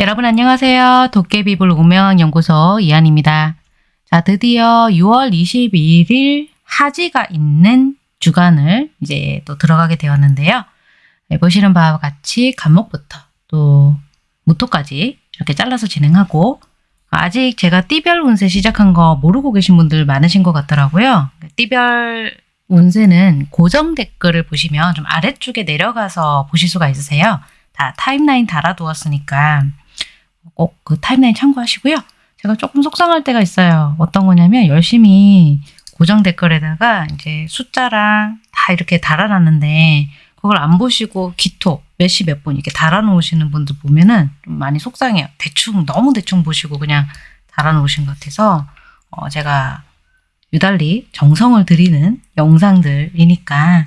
여러분 안녕하세요. 도깨비불 운명연구소 이한입니다. 자 드디어 6월 21일 하지가 있는 주간을 이제 또 들어가게 되었는데요. 네, 보시는 바와 같이 간목부터 또 무토까지 이렇게 잘라서 진행하고 아직 제가 띠별 운세 시작한 거 모르고 계신 분들 많으신 것 같더라고요. 띠별 운세는 고정 댓글을 보시면 좀 아래쪽에 내려가서 보실 수가 있으세요. 다 타임라인 달아두었으니까 꼭 그 타임라인 참고하시고요. 제가 조금 속상할 때가 있어요. 어떤 거냐면 열심히 고정 댓글에다가 이제 숫자랑 다 이렇게 달아놨는데 그걸 안 보시고 기토 몇 시 몇 분 이렇게 달아놓으시는 분들 보면은 좀 많이 속상해요. 대충 너무 대충 보시고 그냥 달아놓으신 것 같아서 어 제가 유달리 정성을 들이는 영상들이니까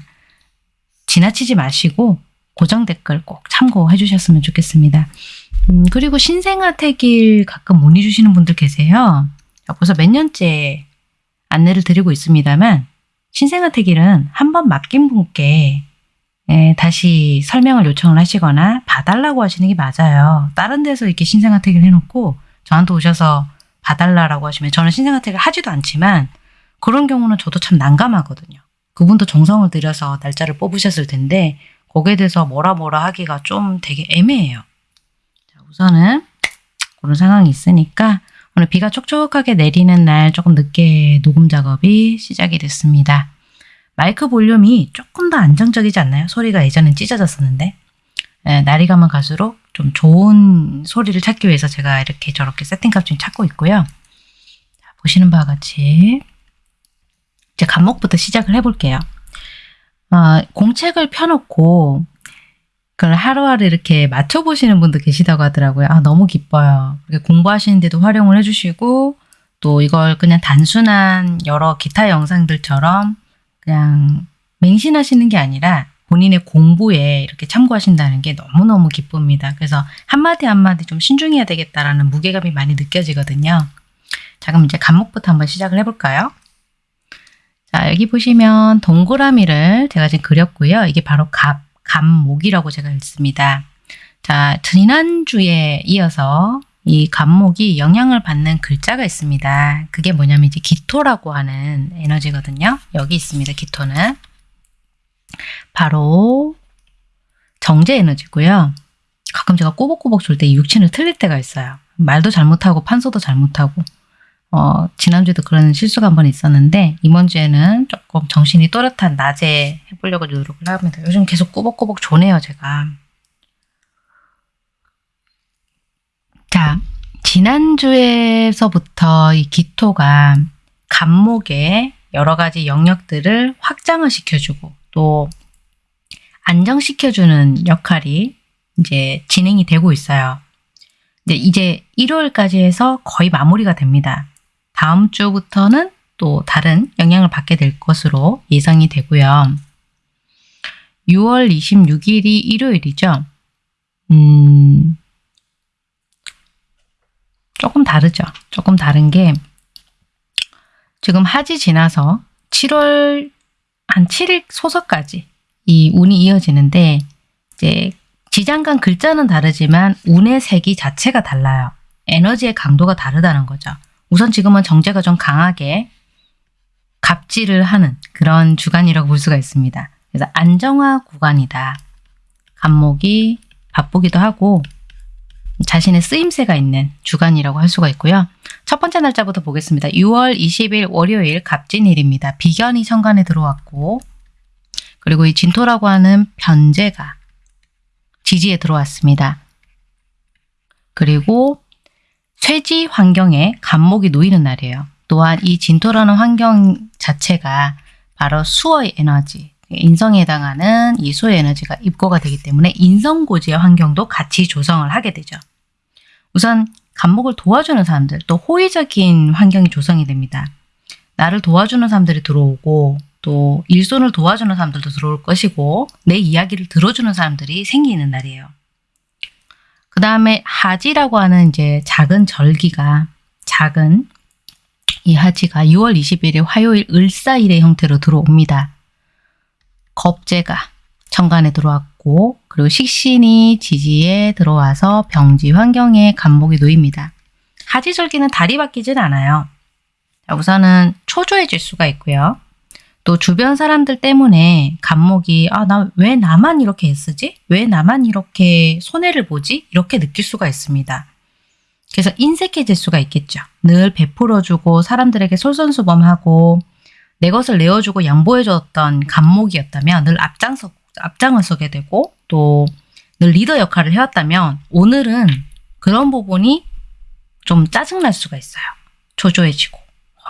지나치지 마시고 고정 댓글 꼭 참고해 주셨으면 좋겠습니다. 음, 그리고 신생아 태길 가끔 문의 주시는 분들 계세요. 벌써 몇 년째 안내를 드리고 있습니다만 신생아 태길은 한 번 맡긴 분께 예, 다시 설명을 요청을 하시거나 봐달라고 하시는 게 맞아요. 다른 데서 이렇게 신생아 태길 해놓고 저한테 오셔서 봐달라고 하시면 저는 신생아 태길 하지도 않지만 그런 경우는 저도 참 난감하거든요. 그분도 정성을 들여서 날짜를 뽑으셨을 텐데 거기에 대해서 뭐라 뭐라 하기가 좀 되게 애매해요. 자, 우선은 그런 상황이 있으니까 오늘 비가 촉촉하게 내리는 날 조금 늦게 녹음 작업이 시작이 됐습니다. 마이크 볼륨이 조금 더 안정적이지 않나요? 소리가 예전엔 찢어졌었는데 네, 날이 가면 갈수록 좀 좋은 소리를 찾기 위해서 제가 이렇게 저렇게 세팅값 좀 찾고 있고요. 자, 보시는 바와 같이 이제 간목부터 시작을 해볼게요. 어, 공책을 펴놓고 그걸 하루하루 이렇게 맞춰보시는 분도 계시다고 하더라고요. 아 너무 기뻐요. 공부하시는데도 활용을 해주시고 또 이걸 그냥 단순한 여러 기타 영상들처럼 그냥 맹신하시는 게 아니라 본인의 공부에 이렇게 참고하신다는 게 너무너무 기쁩니다. 그래서 한마디 한마디 좀 신중해야 되겠다라는 무게감이 많이 느껴지거든요. 자 그럼 이제 간목부터 한번 시작을 해볼까요? 자 여기 보시면 동그라미를 제가 지금 그렸고요. 이게 바로 갑, 갑목이라고 제가 읽습니다. 자 지난주에 이어서 이 간목이 영향을 받는 글자가 있습니다. 그게 뭐냐면 이제 기토라고 하는 에너지거든요. 여기 있습니다. 기토는. 바로 정제 에너지고요. 가끔 제가 꼬복꼬복 줄때 육친을 틀릴 때가 있어요. 말도 잘못하고 판소도 잘못하고 어, 지난주에도 그런 실수가 한 번 있었는데 이번 주에는 조금 정신이 또렷한 낮에 해보려고 노력을 합니다. 요즘 계속 꼬복꼬복 조네요 제가. 자, 지난주에서부터 이 기토가 간목의 여러 가지 영역들을 확장을 시켜주고 또 안정시켜주는 역할이 이제 진행이 되고 있어요. 이제 일요일까지 해서 거의 마무리가 됩니다. 다음 주부터는 또 다른 영향을 받게 될 것으로 예상이 되고요. 6월 26일이 일요일이죠. 음, 조금 다르죠. 조금 다른 게 지금 하지 지나서 7월 한 7일 소서까지 이 운이 이어지는데 이제 지장간 글자는 다르지만 운의 색이 자체가 달라요. 에너지의 강도가 다르다는 거죠. 우선 지금은 정제가 좀 강하게 갑질을 하는 그런 주간이라고 볼 수가 있습니다. 그래서 안정화 구간이다. 간목이 바쁘기도 하고 자신의 쓰임새가 있는 주간이라고 할 수가 있고요. 첫 번째 날짜부터 보겠습니다. 6월 20일 월요일 갑진일입니다. 비견이 천간에 들어왔고 그리고 이 진토라고 하는 변제가 지지에 들어왔습니다. 그리고 쇠지 환경에 간목이 놓이는 날이에요. 또한 이 진토라는 환경 자체가 바로 수어의 에너지, 인성에 해당하는 이 수의 에너지가 입고가 되기 때문에 인성고지의 환경도 같이 조성을 하게 되죠. 우선 간목을 도와주는 사람들 또 호의적인 환경이 조성이 됩니다. 나를 도와주는 사람들이 들어오고 또 일손을 도와주는 사람들도 들어올 것이고 내 이야기를 들어주는 사람들이 생기는 날이에요. 그 다음에 하지라고 하는 이제 작은 절기가 작은 이 하지가 6월 21일 화요일 을사일의 형태로 들어옵니다. 겁재가 천간에 들어왔고 그리고 식신이 지지에 들어와서 병지 환경에 간목이 놓입니다. 하지절기는 달이 바뀌진 않아요. 자, 우선은 초조해질 수가 있고요. 또 주변 사람들 때문에 간목이 아 나 왜 나만 이렇게 애쓰지? 왜 나만 이렇게 손해를 보지? 이렇게 느낄 수가 있습니다. 그래서 인색해질 수가 있겠죠. 늘 베풀어주고 사람들에게 솔선수범하고 내 것을 내어주고 양보해줬던 간목이었다면 늘 앞장서, 앞장을 서게 되고 또 늘 리더 역할을 해왔다면 오늘은 그런 부분이 좀 짜증날 수가 있어요. 초조해지고.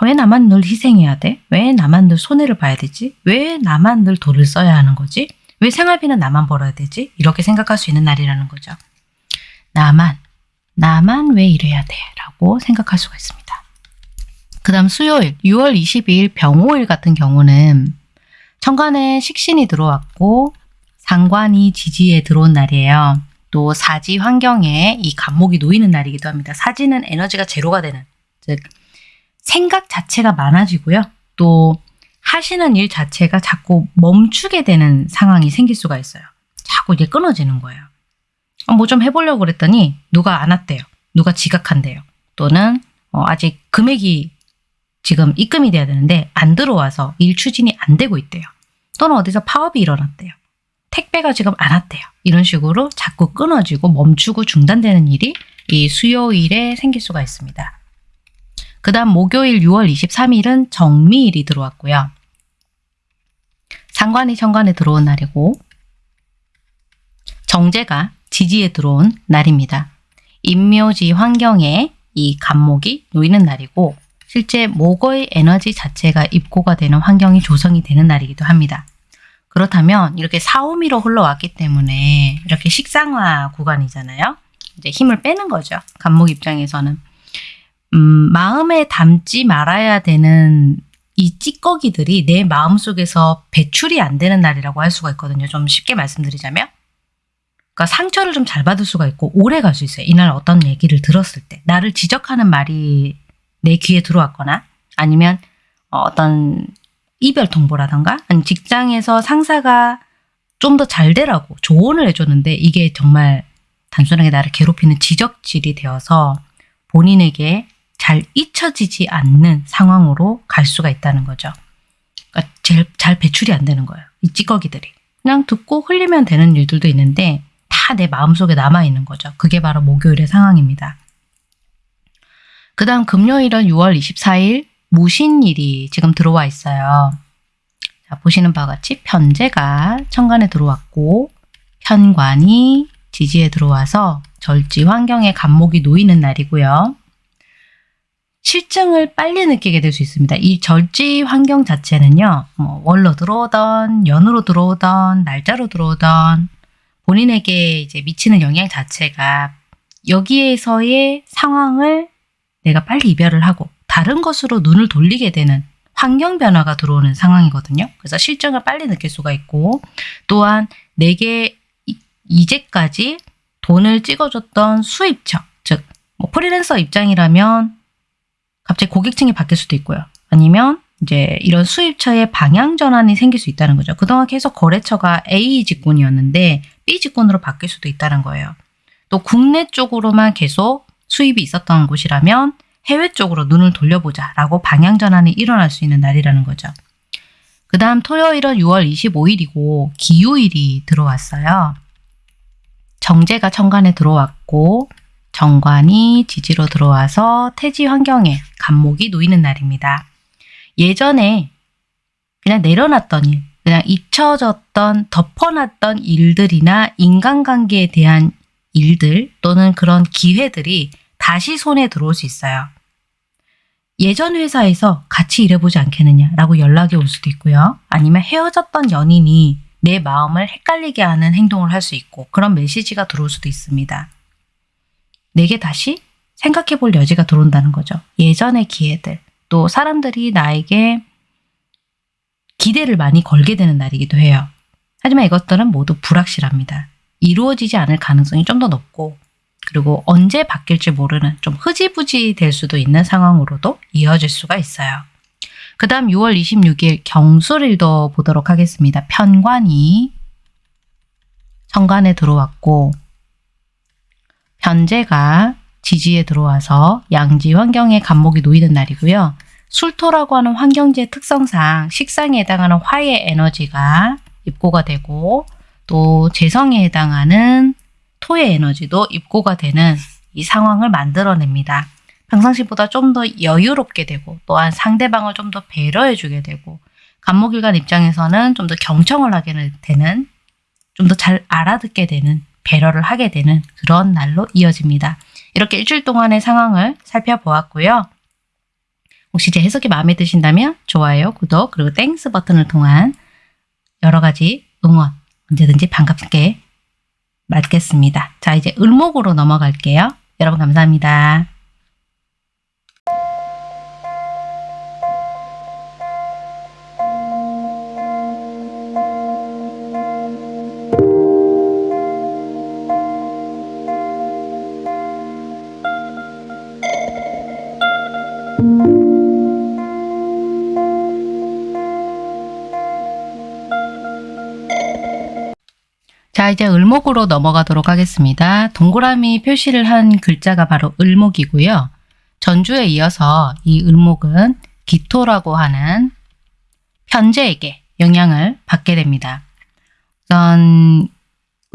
왜 나만 늘 희생해야 돼? 왜 나만 늘 손해를 봐야 되지? 왜 나만 늘 돈을 써야 하는 거지? 왜 생활비는 나만 벌어야 되지? 이렇게 생각할 수 있는 날이라는 거죠. 나만, 나만 왜 이래야 돼? 라고 생각할 수가 있습니다. 그 다음 수요일 6월 22일 병호일 같은 경우는 천간에 식신이 들어왔고 상관이 지지에 들어온 날이에요. 또 사지 환경에 이 간목이 놓이는 날이기도 합니다. 사지는 에너지가 제로가 되는 즉 생각 자체가 많아지고요. 또 하시는 일 자체가 자꾸 멈추게 되는 상황이 생길 수가 있어요. 자꾸 이게 끊어지는 거예요. 어, 뭐좀 해보려고 그랬더니 누가 안 왔대요. 누가 지각한대요. 또는 어, 아직 금액이 지금 입금이 돼야 되는데 안 들어와서 일 추진이 안 되고 있대요. 또는 어디서 파업이 일어났대요. 택배가 지금 안 왔대요. 이런 식으로 자꾸 끊어지고 멈추고 중단되는 일이 이 수요일에 생길 수가 있습니다. 그 다음 목요일 6월 23일은 정미일이 들어왔고요. 상관이 천간에 들어온 날이고 정제가 지지에 들어온 날입니다. 인묘지 환경에 이 간목이 놓이는 날이고 실제 목의 에너지 자체가 입고가 되는 환경이 조성이 되는 날이기도 합니다. 그렇다면 이렇게 사오미로 흘러왔기 때문에 이렇게 식상화 구간이잖아요. 이제 힘을 빼는 거죠. 간목 입장에서는. 음, 마음에 담지 말아야 되는 이 찌꺼기들이 내 마음속에서 배출이 안 되는 날이라고 할 수가 있거든요. 좀 쉽게 말씀드리자면. 그러니까 상처를 좀 잘 받을 수가 있고 오래 갈 수 있어요. 이날 어떤 얘기를 들었을 때. 나를 지적하는 말이 내 귀에 들어왔거나 아니면 어떤 이별 통보라던가 아니면 직장에서 상사가 좀 더 잘 되라고 조언을 해줬는데 이게 정말 단순하게 나를 괴롭히는 지적질이 되어서 본인에게 잘 잊혀지지 않는 상황으로 갈 수가 있다는 거죠. 그러니까 제일 잘 배출이 안 되는 거예요. 이 찌꺼기들이. 그냥 듣고 흘리면 되는 일들도 있는데 다 내 마음속에 남아있는 거죠. 그게 바로 목요일의 상황입니다. 그 다음 금요일은 6월 24일 무신일이 지금 들어와 있어요. 자, 보시는 바와 같이 편제가 천간에 들어왔고 편관이 지지에 들어와서 절지 환경에 간목이 놓이는 날이고요. 실증을 빨리 느끼게 될 수 있습니다. 이 절지 환경 자체는요. 뭐 월로 들어오던 연으로 들어오던 날짜로 들어오던 본인에게 이제 미치는 영향 자체가 여기에서의 상황을 내가 빨리 이별을 하고 다른 것으로 눈을 돌리게 되는 환경 변화가 들어오는 상황이거든요. 그래서 실증을 빨리 느낄 수가 있고 또한 내게 이제까지 돈을 찍어줬던 수입처, 즉 뭐 프리랜서 입장이라면 갑자기 고객층이 바뀔 수도 있고요. 아니면 이제 이런 수입처의 방향 전환이 생길 수 있다는 거죠. 그동안 계속 거래처가 A 직군이었는데 B 직군으로 바뀔 수도 있다는 거예요. 또 국내 쪽으로만 계속 수입이 있었던 곳이라면 해외 쪽으로 눈을 돌려보자 라고 방향 전환이 일어날 수 있는 날이라는 거죠. 그 다음 토요일은 6월 25일이고 기후일이 들어왔어요. 정제가 천간에 들어왔고 정관이 지지로 들어와서 태지 환경에 간목이 놓이는 날입니다. 예전에 그냥 내려놨던 일, 그냥 잊혀졌던 덮어놨던 일들이나 인간관계에 대한 일들 또는 그런 기회들이 다시 손에 들어올 수 있어요. 예전 회사에서 같이 일해보지 않겠느냐라고 연락이 올 수도 있고요. 아니면 헤어졌던 연인이 내 마음을 헷갈리게 하는 행동을 할 수 있고 그런 메시지가 들어올 수도 있습니다. 내게 다시 생각해 볼 여지가 들어온다는 거죠. 예전의 기회들, 또 사람들이 나에게 기대를 많이 걸게 되는 날이기도 해요. 하지만 이것들은 모두 불확실합니다. 이루어지지 않을 가능성이 좀 더 높고 그리고 언제 바뀔지 모르는 좀 흐지부지 될 수도 있는 상황으로도 이어질 수가 있어요. 그 다음 6월 26일 경술일도 보도록 하겠습니다. 편관이 천간에 들어왔고 편제가 지지에 들어와서 양지 환경에 간목이 놓이는 날이고요. 술토라고 하는 환경지의 특성상 식상에 해당하는 화의 에너지가 입고가 되고 또 재성에 해당하는 토의 에너지도 입고가 되는 이 상황을 만들어냅니다. 평상시보다 좀 더 여유롭게 되고 또한 상대방을 좀 더 배려해 주게 되고 갑목일간 입장에서는 좀 더 경청을 하게 되는 좀 더 잘 알아듣게 되는 배려를 하게 되는 그런 날로 이어집니다. 이렇게 일주일 동안의 상황을 살펴보았고요. 혹시 제 해석이 마음에 드신다면 좋아요, 구독, 그리고 Thanks 버튼을 통한 여러 가지 응원 언제든지 반갑게 맞겠습니다. 자, 이제 을목으로 넘어갈게요. 여러분 감사합니다. 자 이제 을목으로 넘어가도록 하겠습니다. 동그라미 표시를 한 글자가 바로 을목이고요. 전주에 이어서 이 을목은 기토라고 하는 편제에게 영향을 받게 됩니다. 우선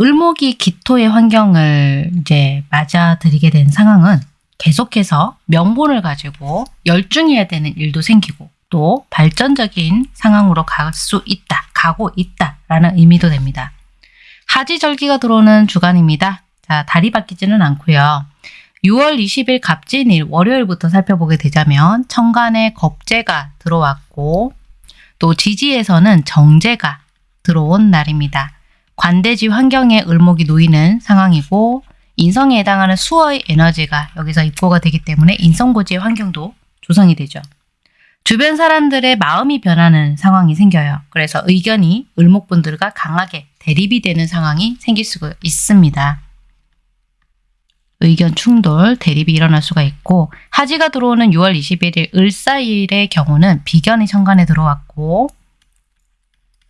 을목이 기토의 환경을 이제 맞아들이게 된 상황은 계속해서 명분을 가지고 열중해야 되는 일도 생기고 또 발전적인 상황으로 갈 수 있다, 가고 있다라는 의미도 됩니다. 하지절기가 들어오는 주간입니다. 자, 달이 바뀌지는 않고요. 6월 20일 갑진일 월요일부터 살펴보게 되자면 천간에 겁재가 들어왔고 또 지지에서는 정제가 들어온 날입니다. 관대지 환경에 을목이 놓이는 상황이고 인성에 해당하는 수어의 에너지가 여기서 입고가 되기 때문에 인성고지의 환경도 조성이 되죠. 주변 사람들의 마음이 변하는 상황이 생겨요. 그래서 의견이 을목분들과 강하게 대립이 되는 상황이 생길 수 있습니다. 의견 충돌, 대립이 일어날 수가 있고 하지가 들어오는 6월 21일 을사일의 경우는 비견이 천간에 들어왔고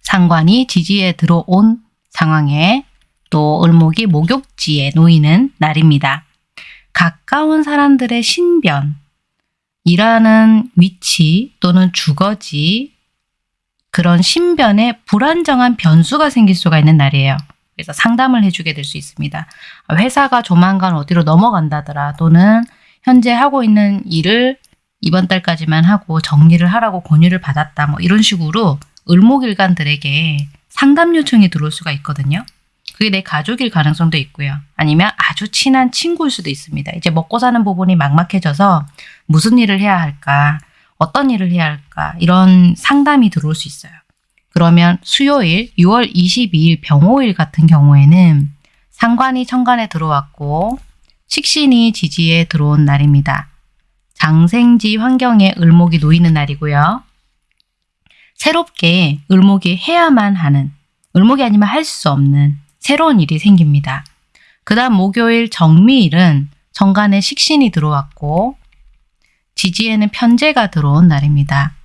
상관이 지지에 들어온 상황에 또 을목이 목욕지에 놓이는 날입니다. 가까운 사람들의 신변, 일하는 위치 또는 주거지 그런 신변에 불안정한 변수가 생길 수가 있는 날이에요. 그래서 상담을 해주게 될 수 있습니다. 회사가 조만간 어디로 넘어간다더라 또는 현재 하고 있는 일을 이번 달까지만 하고 정리를 하라고 권유를 받았다 뭐 이런 식으로 을목일간들에게 상담 요청이 들어올 수가 있거든요. 그게 내 가족일 가능성도 있고요. 아니면 아주 친한 친구일 수도 있습니다. 이제 먹고 사는 부분이 막막해져서 무슨 일을 해야 할까, 어떤 일을 해야 할까 이런 상담이 들어올 수 있어요. 그러면 수요일 6월 22일 병호일 같은 경우에는 상관이 천간에 들어왔고 식신이 지지에 들어온 날입니다. 장생지 환경에 을목이 놓이는 날이고요. 새롭게 을목이 해야만 하는, 을목이 아니면 할 수 없는 새로운 일이 생깁니다. 그 다음 목요일 정미일은 정간에 식신이 들어왔고 지지에는 편제가 들어온 날입니다.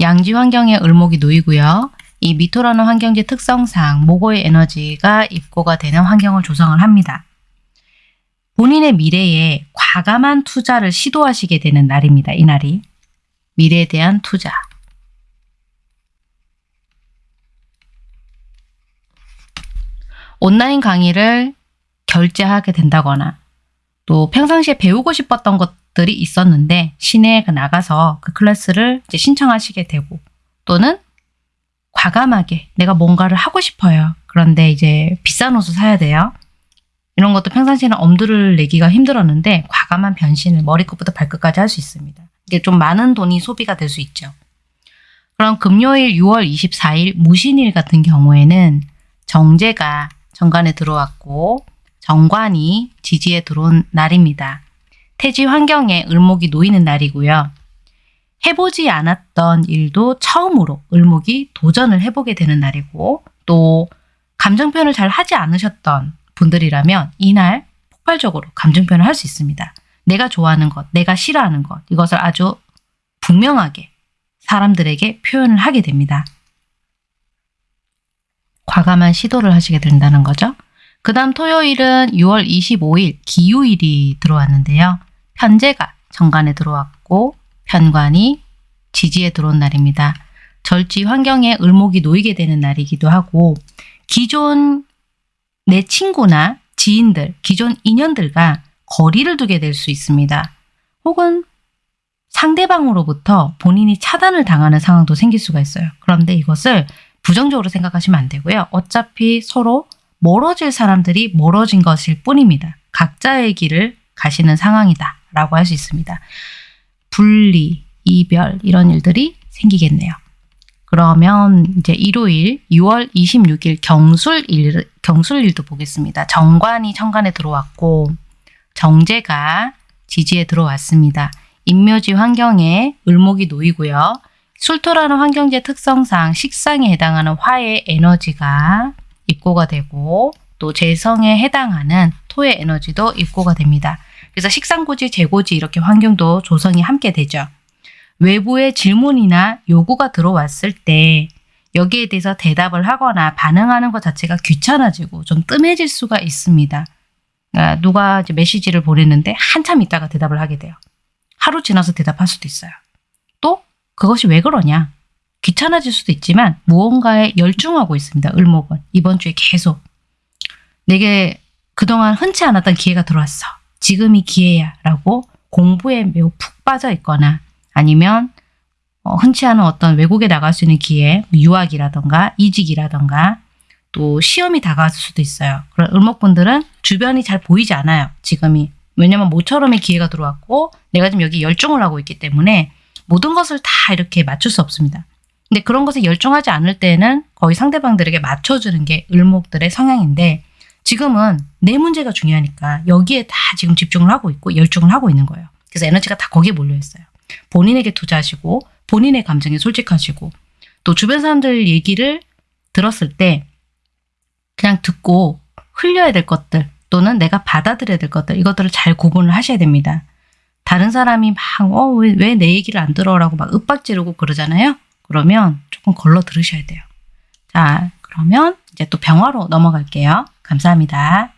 양지 환경에 을목이 놓이고요. 이 미토라는 환경지 특성상 목의 에너지가 입고가 되는 환경을 조성을 합니다. 본인의 미래에 과감한 투자를 시도하시게 되는 날입니다. 이 날이. 미래에 대한 투자. 온라인 강의를 결제하게 된다거나 또 평상시에 배우고 싶었던 것 들이 있었는데 시내에 나가서 그 클래스를 신청하시게 되고 또는 과감하게 내가 뭔가를 하고 싶어요. 그런데 이제 비싼 옷을 사야 돼요. 이런 것도 평상시에는 엄두를 내기가 힘들었는데 과감한 변신을 머리끝부터 발끝까지 할 수 있습니다. 이게 좀 많은 돈이 소비가 될 수 있죠. 그럼 금요일 6월 24일 무신일 같은 경우에는 정제가 정관에 들어왔고 정관이 지지에 들어온 날입니다. 태지 환경에 을목이 놓이는 날이고요. 해보지 않았던 일도 처음으로 을목이 도전을 해보게 되는 날이고 또 감정 표현을 잘 하지 않으셨던 분들이라면 이날 폭발적으로 감정 표현을 할 수 있습니다. 내가 좋아하는 것, 내가 싫어하는 것 이것을 아주 분명하게 사람들에게 표현을 하게 됩니다. 과감한 시도를 하시게 된다는 거죠. 그 다음 토요일은 6월 25일 기후일이 들어왔는데요. 편제가 정관에 들어왔고 편관이 지지에 들어온 날입니다. 절지 환경에 을목이 놓이게 되는 날이기도 하고 기존 내 친구나 지인들, 기존 인연들과 거리를 두게 될 수 있습니다. 혹은 상대방으로부터 본인이 차단을 당하는 상황도 생길 수가 있어요. 그런데 이것을 부정적으로 생각하시면 안 되고요. 어차피 서로 멀어질 사람들이 멀어진 것일 뿐입니다. 각자의 길을 가시는 상황이다 라고 할 수 있습니다. 분리, 이별 이런 일들이 생기겠네요. 그러면 이제 일요일 6월 26일 경술일, 경술일도 보겠습니다. 정관이 천간에 들어왔고 정제가 지지에 들어왔습니다. 인묘지 환경에 을목이 놓이고요. 술토라는 환경제 특성상 식상에 해당하는 화의 에너지가 입고가 되고 또 재성에 해당하는 토의 에너지도 입고가 됩니다. 그래서 식상고지, 재고지 이렇게 환경도 조성이 함께 되죠. 외부의 질문이나 요구가 들어왔을 때 여기에 대해서 대답을 하거나 반응하는 것 자체가 귀찮아지고 좀 뜸해질 수가 있습니다. 그러니까 누가 이제 메시지를 보냈는데 한참 있다가 대답을 하게 돼요. 하루 지나서 대답할 수도 있어요. 또 그것이 왜 그러냐? 귀찮아질 수도 있지만 무언가에 열중하고 있습니다. 을목은 이번 주에 계속 내게 그동안 흔치 않았던 기회가 들어왔어. 지금이 기회야 라고 공부에 매우 푹 빠져 있거나 아니면 어, 흔치 않은 어떤 외국에 나갈 수 있는 기회, 유학이라던가 이직이라던가 또 시험이 다가왔을 수도 있어요. 그런 을목분들은 주변이 잘 보이지 않아요. 지금이. 왜냐면 모처럼의 기회가 들어왔고 내가 지금 여기 열중을 하고 있기 때문에 모든 것을 다 이렇게 맞출 수 없습니다. 근데 그런 것에 열중하지 않을 때는 거의 상대방들에게 맞춰주는 게 을목들의 성향인데 지금은 내 문제가 중요하니까 여기에 다 지금 집중을 하고 있고 열중을 하고 있는 거예요. 그래서 에너지가 다 거기에 몰려 있어요. 본인에게 투자하시고 본인의 감정에 솔직하시고 또 주변 사람들 얘기를 들었을 때 그냥 듣고 흘려야 될 것들 또는 내가 받아들여야 될 것들 이것들을 잘 구분을 하셔야 됩니다. 다른 사람이 막 어왜왜내 얘기를 안 들어라고 막 윽박지르고 그러잖아요. 그러면 조금 걸러 들으셔야 돼요. 자 그러면 이제 또 병화로 넘어갈게요. 감사합니다.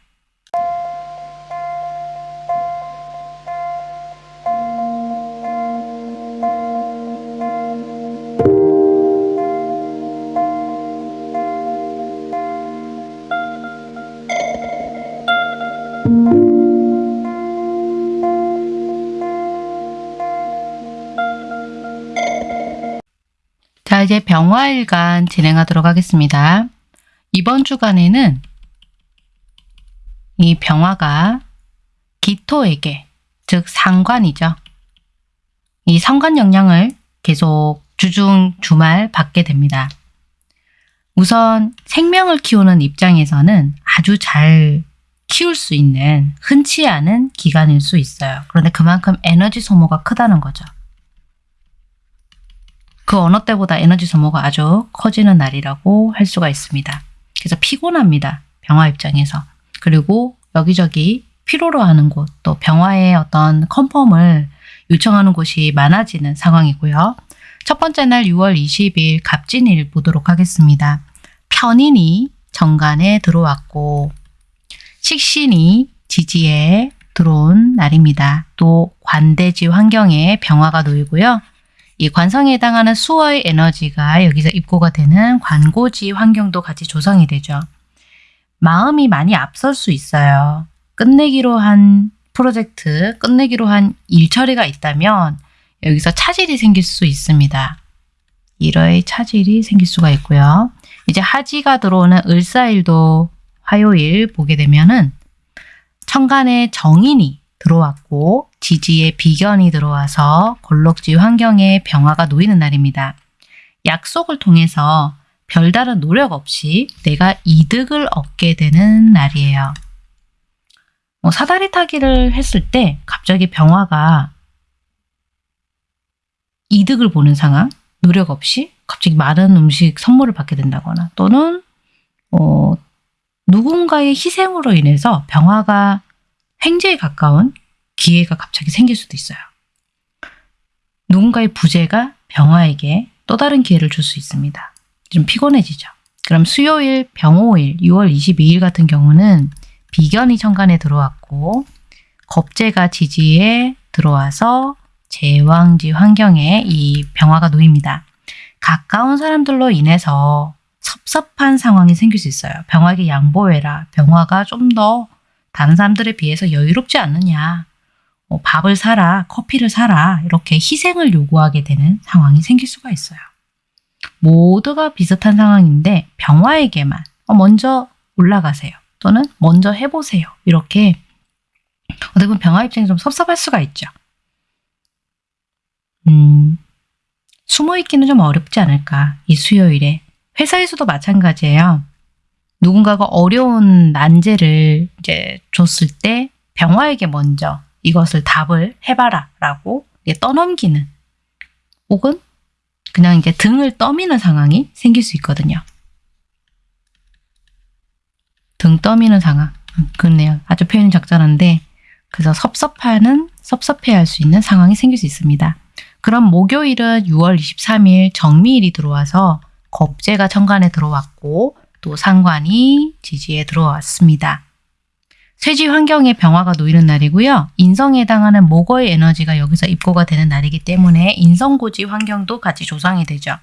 자 이제 병화일간 진행하도록 하겠습니다. 이번 주간에는 이 병화가 기토에게 즉 상관이죠. 이 상관 영향을 계속 주중 주말 받게 됩니다. 우선 생명을 키우는 입장에서는 아주 잘 키울 수 있는 흔치 않은 기간일 수 있어요. 그런데 그만큼 에너지 소모가 크다는 거죠. 그 어느 때보다 에너지 소모가 아주 커지는 날이라고 할 수가 있습니다. 그래서 피곤합니다. 병화 입장에서. 그리고 여기저기 피로로 하는 곳, 또 병화의 어떤 컨펌을 요청하는 곳이 많아지는 상황이고요. 첫 번째 날 6월 20일 갑진일 보도록 하겠습니다. 편인이 정관에 들어왔고 식신이 지지에 들어온 날입니다. 또 관대지 환경에 병화가 놓이고요. 이 관성에 해당하는 수어의 에너지가 여기서 입고가 되는 관고지 환경도 같이 조성이 되죠. 마음이 많이 앞설 수 있어요. 끝내기로 한 프로젝트, 끝내기로 한 일처리가 있다면 여기서 차질이 생길 수 있습니다. 일의 차질이 생길 수가 있고요. 이제 하지가 들어오는 을사일도 화요일 보게 되면은 천간에 정인이 들어왔고 지지에 비견이 들어와서 골록지 환경에 병화가 놓이는 날입니다. 약속을 통해서 별다른 노력 없이 내가 이득을 얻게 되는 날이에요. 뭐 사다리 타기를 했을 때 갑자기 병화가 이득을 보는 상황, 노력 없이 갑자기 많은 음식 선물을 받게 된다거나 또는 어, 누군가의 희생으로 인해서 병화가 횡재에 가까운 기회가 갑자기 생길 수도 있어요. 누군가의 부재가 병화에게 또 다른 기회를 줄 수 있습니다. 좀 피곤해지죠. 그럼 수요일 병호일 6월 22일 같은 경우는 비견이 천간에 들어왔고 겁재가 지지에 들어와서 제왕지 환경에 이 병화가 놓입니다. 가까운 사람들로 인해서 섭섭한 상황이 생길 수 있어요. 병화에게 양보해라. 병화가 좀 더 다른 사람들에 비해서 여유롭지 않느냐. 뭐 밥을 사라, 커피를 사라 이렇게 희생을 요구하게 되는 상황이 생길 수가 있어요. 모두가 비슷한 상황인데 병화에게만 어, 먼저 올라가세요. 또는 먼저 해보세요. 이렇게 어떻게 보면 병화 입장이 좀 섭섭할 수가 있죠. 음, 숨어있기는 좀 어렵지 않을까. 이 수요일에. 회사에서도 마찬가지예요. 누군가가 어려운 난제를 이제 줬을 때 병화에게 먼저 이것을 답을 해봐라 라고 떠넘기는 혹은 그냥 이제 등을 떠미는 상황이 생길 수 있거든요. 등 떠미는 상황. 음, 그렇네요. 아주 표현이 적절한데 그래서 섭섭하는 섭섭해할 수 있는 상황이 생길 수 있습니다. 그럼 목요일은 6월 23일 정미일이 들어와서 겁재가 천간에 들어왔고 또 상관이 지지에 들어왔습니다. 쇠지 환경에 병화가 놓이는 날이고요. 인성에 해당하는 목어의 에너지가 여기서 입고가 되는 날이기 때문에 인성고지 환경도 같이 조성이 되죠.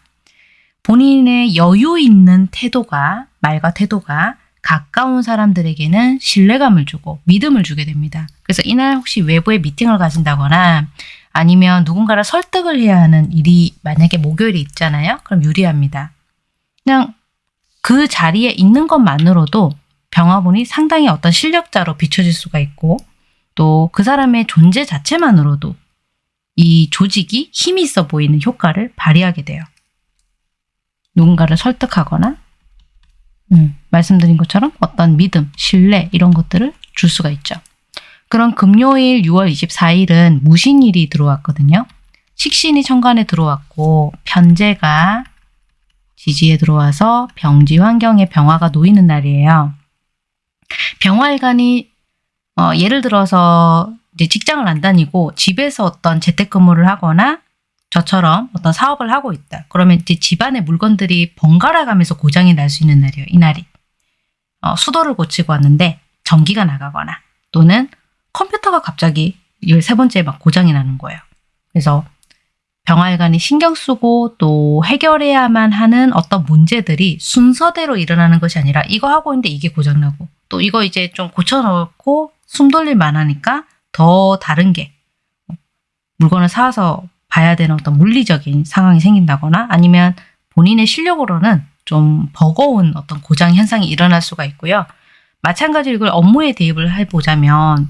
본인의 여유 있는 태도가 말과 태도가 가까운 사람들에게는 신뢰감을 주고 믿음을 주게 됩니다. 그래서 이날 혹시 외부에 미팅을 가신다거나 아니면 누군가를 설득을 해야 하는 일이 만약에 목요일에 있잖아요. 그럼 유리합니다. 그냥 그 자리에 있는 것만으로도 병화분이 상당히 어떤 실력자로 비춰질 수가 있고 또 그 사람의 존재 자체만으로도 이 조직이 힘이 있어 보이는 효과를 발휘하게 돼요. 누군가를 설득하거나 음, 말씀드린 것처럼 어떤 믿음, 신뢰 이런 것들을 줄 수가 있죠. 그럼 금요일 6월 24일은 무신일이 들어왔거든요. 식신이 천간에 들어왔고 편제가 지지에 들어와서 병지 환경에 병화가 놓이는 날이에요. 병화일간이 어, 예를 들어서 이제 직장을 안 다니고 집에서 어떤 재택근무를 하거나 저처럼 어떤 사업을 하고 있다. 그러면 이제 집안의 물건들이 번갈아 가면서 고장이 날 수 있는 날이에요. 이 날이. 어, 수도를 고치고 왔는데 전기가 나가거나 또는 컴퓨터가 갑자기 13번째 막 고장이 나는 거예요. 그래서 병활관이 신경 쓰고 또 해결해야만 하는 어떤 문제들이 순서대로 일어나는 것이 아니라 이거 하고 있는데 이게 고장나고 또 이거 이제 좀 고쳐놓고 숨 돌릴 만하니까 더 다른 게 물건을 사서 봐야 되는 어떤 물리적인 상황이 생긴다거나 아니면 본인의 실력으로는 좀 버거운 어떤 고장 현상이 일어날 수가 있고요. 마찬가지로 이걸 업무에 대입을 해보자면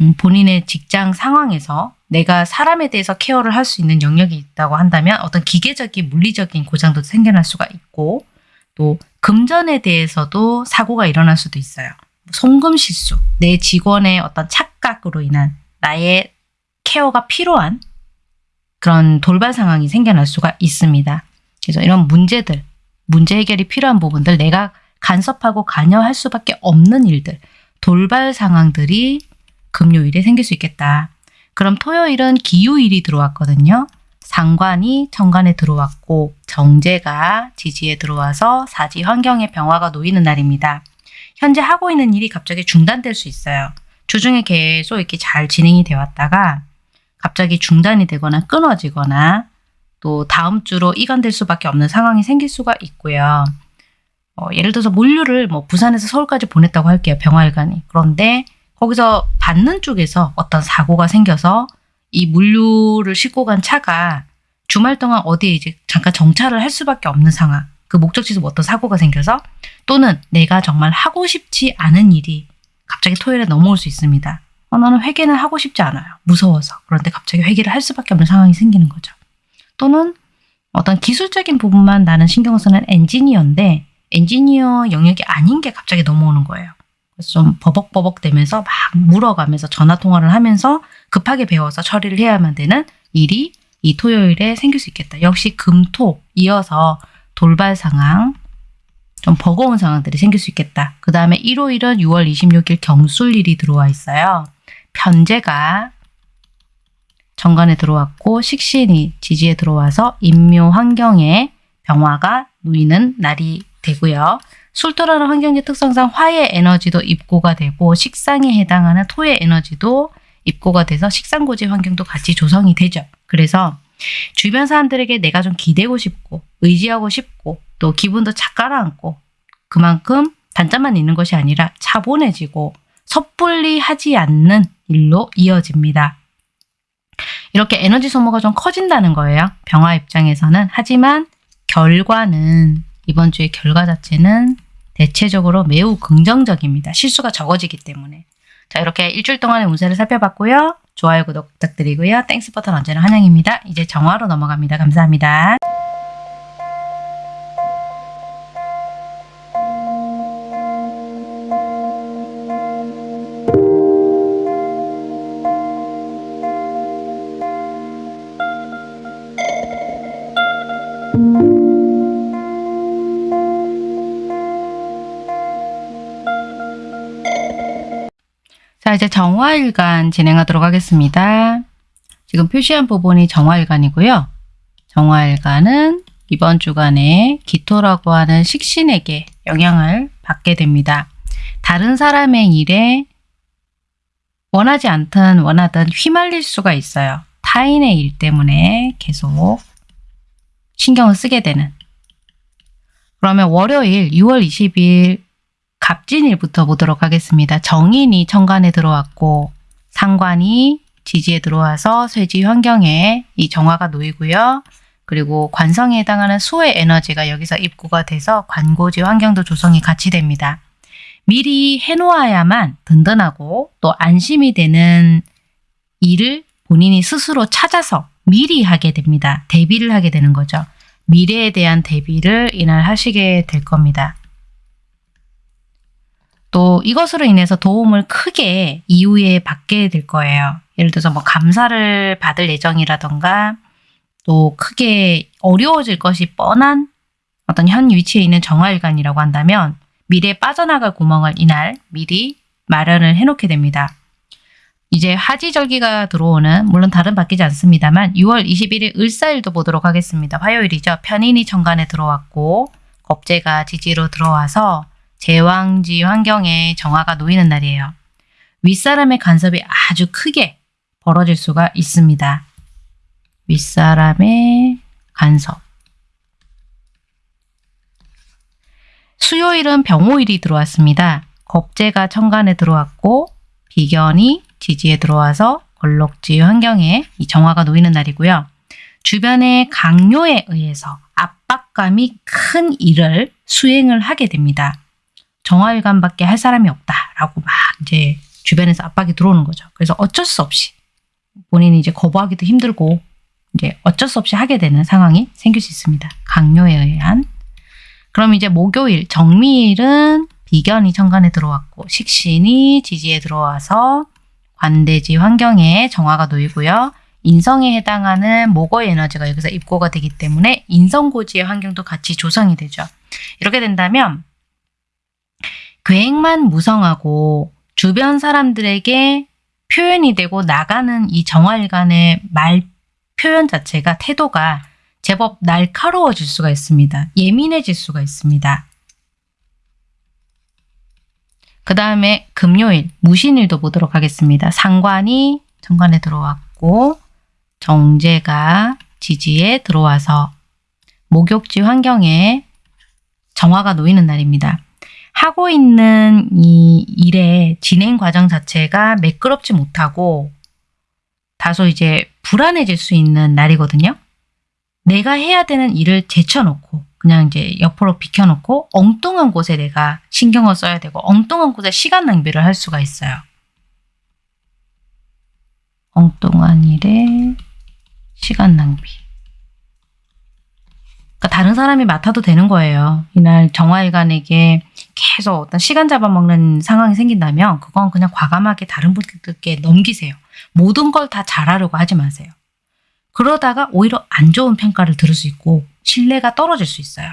음, 본인의 직장 상황에서 내가 사람에 대해서 케어를 할 수 있는 영역이 있다고 한다면 어떤 기계적인 물리적인 고장도 생겨날 수가 있고 또 금전에 대해서도 사고가 일어날 수도 있어요. 송금 실수, 내 직원의 어떤 착각으로 인한 나의 케어가 필요한 그런 돌발 상황이 생겨날 수가 있습니다. 그래서 이런 문제들, 문제 해결이 필요한 부분들, 내가 간섭하고 관여할 수밖에 없는 일들, 돌발 상황들이 금요일에 생길 수 있겠다. 그럼 토요일은 기후일이 들어왔거든요. 상관이 정관에 들어왔고 정제가 지지에 들어와서 사지 환경의 병화가 놓이는 날입니다. 현재 하고 있는 일이 갑자기 중단될 수 있어요. 주중에 계속 이렇게 잘 진행이 되어 왔다가 갑자기 중단이 되거나 끊어지거나 또 다음 주로 이관될 수밖에 없는 상황이 생길 수가 있고요. 어, 예를 들어서 물류를 뭐 부산에서 서울까지 보냈다고 할게요. 병화일간이. 그런데 거기서 받는 쪽에서 어떤 사고가 생겨서 이 물류를 싣고 간 차가 주말 동안 어디에 이제 잠깐 정차를 할 수밖에 없는 상황. 그 목적지에서 뭐 어떤 사고가 생겨서 또는 내가 정말 하고 싶지 않은 일이 갑자기 토요일에 넘어올 수 있습니다. 어, 나는 회계는 하고 싶지 않아요. 무서워서. 그런데 갑자기 회계를 할 수밖에 없는 상황이 생기는 거죠. 또는 어떤 기술적인 부분만 나는 신경 쓰는 엔지니어인데 엔지니어 영역이 아닌 게 갑자기 넘어오는 거예요. 좀 버벅버벅 되면서 막 물어가면서 전화 통화를 하면서 급하게 배워서 처리를 해야만 되는 일이 이 토요일에 생길 수 있겠다. 역시 금토 이어서 돌발 상황, 좀 버거운 상황들이 생길 수 있겠다. 그 다음에 일요일은 6월 26일 경술일이 들어와 있어요. 편제가 정관에 들어왔고 식신이 지지에 들어와서 인묘 환경에 병화가 놓이는 날이 되고요. 술토라는 환경지 특성상 화의 에너지도 입고가 되고 식상에 해당하는 토의 에너지도 입고가 돼서 식상고지 환경도 같이 조성이 되죠. 그래서 주변 사람들에게 내가 좀 기대고 싶고 의지하고 싶고 또 기분도 착 가라앉고 그만큼 단짠만 있는 것이 아니라 차분해지고 섣불리 하지 않는 일로 이어집니다. 이렇게 에너지 소모가 좀 커진다는 거예요. 병화 입장에서는. 하지만 결과는 이번 주의 결과 자체는 대체적으로 매우 긍정적입니다. 실수가 적어지기 때문에. 자 이렇게 일주일 동안의 운세를 살펴봤고요. 좋아요, 구독 부탁드리고요. Thanks 버튼 언제나 환영입니다. 이제 정화로 넘어갑니다. 감사합니다. 자 이제 정화일간 진행하도록 하겠습니다. 지금 표시한 부분이 정화일간이고요. 정화일간은 이번 주간에 기토라고 하는 식신에게 영향을 받게 됩니다. 다른 사람의 일에 원하지 않든 원하든 휘말릴 수가 있어요. 타인의 일 때문에 계속 신경을 쓰게 되는 그러면 월요일 6월 20일 갑진일부터 보도록 하겠습니다. 정인이 천간에 들어왔고 상관이 지지에 들어와서 쇠지 환경에 이 정화가 놓이고요. 그리고 관성에 해당하는 수의 에너지가 여기서 입구가 돼서 관고지 환경도 조성이 같이 됩니다. 미리 해놓아야만 든든하고 또 안심이 되는 일을 본인이 스스로 찾아서 미리 하게 됩니다. 대비를 하게 되는 거죠. 미래에 대한 대비를 이날 하시게 될 겁니다. 또 이것으로 인해서 도움을 크게 이후에 받게 될 거예요. 예를 들어서 뭐 감사를 받을 예정이라던가 또 크게 어려워질 것이 뻔한 어떤 현 위치에 있는 정화일관이라고 한다면 미래에 빠져나갈 구멍을 이날 미리 마련을 해놓게 됩니다. 이제 하지절기가 들어오는 물론 다른 바뀌지 않습니다만 6월 21일 을사일도 보도록 하겠습니다. 화요일이죠. 편인이 천간에 들어왔고 겁재가 지지로 들어와서 제왕지 환경에 정화가 놓이는 날이에요. 윗사람의 간섭이 아주 크게 벌어질 수가 있습니다. 윗사람의 간섭 수요일은 병호일이 들어왔습니다. 겁재가 천간에 들어왔고 비견이 지지에 들어와서 걸럭지 환경에 이 정화가 놓이는 날이고요. 주변의 강요에 의해서 압박감이 큰 일을 수행을 하게 됩니다. 정화일관밖에 할 사람이 없다라고 막 이제 주변에서 압박이 들어오는 거죠. 그래서 어쩔 수 없이 본인이 이제 거부하기도 힘들고 이제 어쩔 수 없이 하게 되는 상황이 생길 수 있습니다. 강요에 의한. 그럼 이제 목요일 정미일은 비견이 천간에 들어왔고 식신이 지지에 들어와서 관대지 환경에 정화가 놓이고요. 인성에 해당하는 목의 에너지가 여기서 입고가 되기 때문에 인성고지의 환경도 같이 조성이 되죠. 이렇게 된다면 계획만 무성하고 주변 사람들에게 표현이 되고 나가는 이 정활간의 말 표현 자체가 태도가 제법 날카로워질 수가 있습니다. 예민해질 수가 있습니다. 그 다음에 금요일 무신일도 보도록 하겠습니다. 상관이 정관에 들어왔고 정제가 지지에 들어와서 목욕지 환경에 정화가 놓이는 날입니다. 하고 있는 이 일의 진행 과정 자체가 매끄럽지 못하고 다소 이제 불안해질 수 있는 날이거든요. 내가 해야 되는 일을 제쳐놓고 그냥 이제 옆으로 비켜놓고 엉뚱한 곳에 내가 신경을 써야 되고 엉뚱한 곳에 시간 낭비를 할 수가 있어요. 엉뚱한 일에 시간 낭비. 그러니까 다른 사람이 맡아도 되는 거예요. 이날 정화일관에게 계속 어떤 시간 잡아먹는 상황이 생긴다면 그건 그냥 과감하게 다른 분들께 넘기세요. 모든 걸 다 잘하려고 하지 마세요. 그러다가 오히려 안 좋은 평가를 들을 수 있고 신뢰가 떨어질 수 있어요.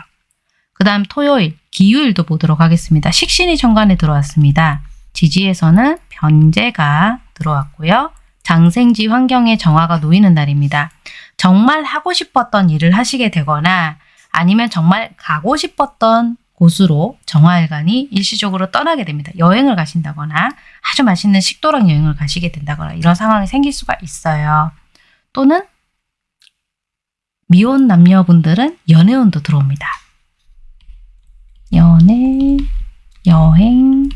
그 다음 토요일, 기유일도 보도록 하겠습니다. 식신이 천간에 들어왔습니다. 지지에서는 변제가 들어왔고요. 장생지 환경에 정화가 놓이는 날입니다. 정말 하고 싶었던 일을 하시게 되거나 아니면 정말 가고 싶었던 곳으로 정화일간이 일시적으로 떠나게 됩니다. 여행을 가신다거나 아주 맛있는 식도락 여행을 가시게 된다거나 이런 상황이 생길 수가 있어요. 또는 미혼 남녀분들은 연애운도 들어옵니다. 연애, 여행.